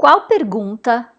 Qual pergunta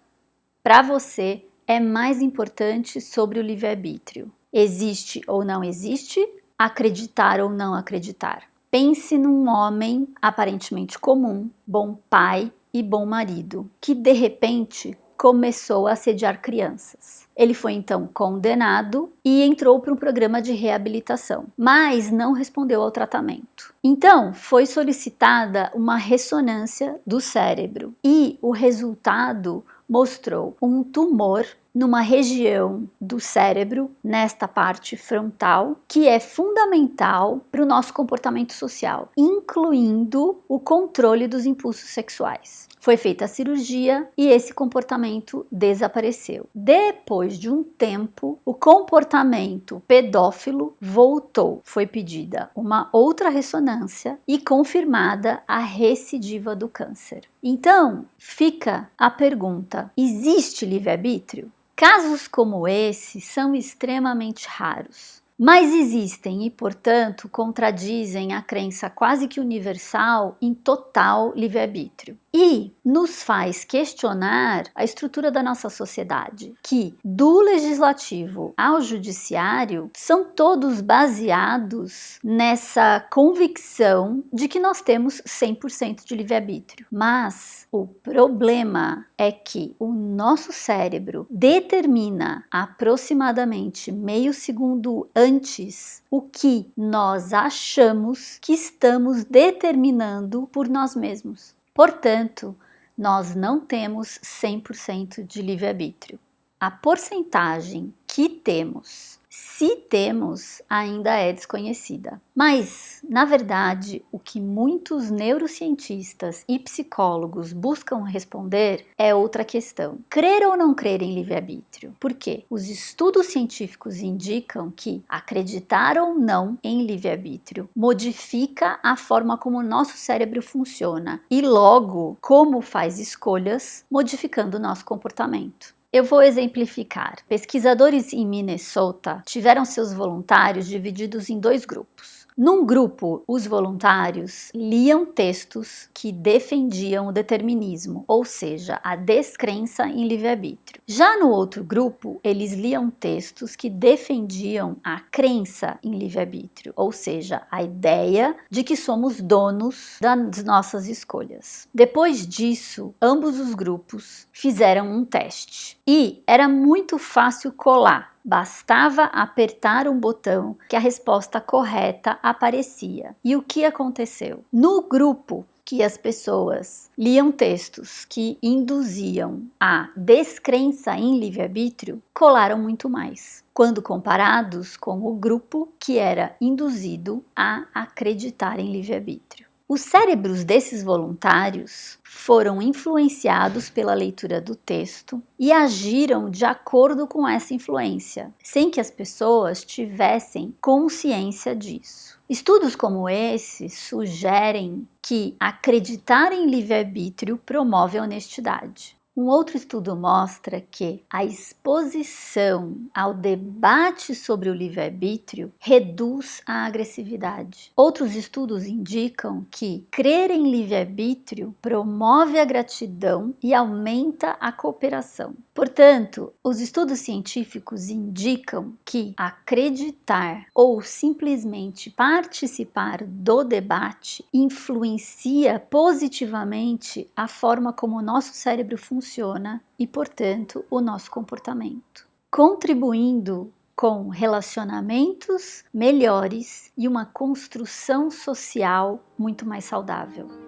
para você é mais importante sobre o livre-arbítrio? Existe ou não existe? Acreditar ou não acreditar? Pense num homem aparentemente comum, bom pai e bom marido, que de repente começou a assediar crianças. Ele foi então condenado e entrou para um programa de reabilitação, mas não respondeu ao tratamento. Então, foi solicitada uma ressonância do cérebro e o resultado mostrou um tumor numa região do cérebro, nesta parte frontal, que é fundamental para o nosso comportamento social, incluindo o controle dos impulsos sexuais. Foi feita a cirurgia e esse comportamento desapareceu. Depois de um tempo, o comportamento pedófilo voltou. Foi pedida uma outra ressonância e confirmada a recidiva do câncer. Então, fica a pergunta: existe livre-arbítrio? Casos como esse são extremamente raros. Mas existem e, portanto, contradizem a crença quase que universal em total livre-arbítrio. E nos faz questionar a estrutura da nossa sociedade, que do legislativo ao judiciário são todos baseados nessa convicção de que nós temos 100% de livre-arbítrio. Mas o problema é que o nosso cérebro determina aproximadamente meio segundo antes o que nós achamos que estamos determinando por nós mesmos. Portanto, nós não temos 100% de livre-arbítrio. A porcentagem que temos se temos, ainda é desconhecida. Mas, na verdade, o que muitos neurocientistas e psicólogos buscam responder é outra questão. Crer ou não crer em livre-arbítrio? Por quê? Os estudos científicos indicam que acreditar ou não em livre-arbítrio modifica a forma como o nosso cérebro funciona e, logo, como faz escolhas, modificando o nosso comportamento. Eu vou exemplificar. Pesquisadores em Minnesota tiveram seus voluntários divididos em dois grupos. Num grupo, os voluntários liam textos que defendiam o determinismo, ou seja, a descrença em livre-arbítrio. Já no outro grupo, eles liam textos que defendiam a crença em livre-arbítrio, ou seja, a ideia de que somos donos das nossas escolhas. Depois disso, ambos os grupos fizeram um teste e era muito fácil colar Bastava apertar um botão que a resposta correta aparecia. E o que aconteceu? No grupo que as pessoas liam textos que induziam a descrença em livre-arbítrio, colaram muito mais, quando comparados com o grupo que era induzido a acreditar em livre-arbítrio. Os cérebros desses voluntários foram influenciados pela leitura do texto e agiram de acordo com essa influência, sem que as pessoas tivessem consciência disso. Estudos como esse sugerem que acreditar em livre-arbítrio promove honestidade. Um outro estudo mostra que a exposição ao debate sobre o livre-arbítrio reduz a agressividade. Outros estudos indicam que crer em livre-arbítrio promove a gratidão e aumenta a cooperação. Portanto, os estudos científicos indicam que acreditar ou simplesmente participar do debate influencia positivamente a forma como o nosso cérebro funciona funciona e, portanto, o nosso comportamento, contribuindo com relacionamentos melhores e uma construção social muito mais saudável.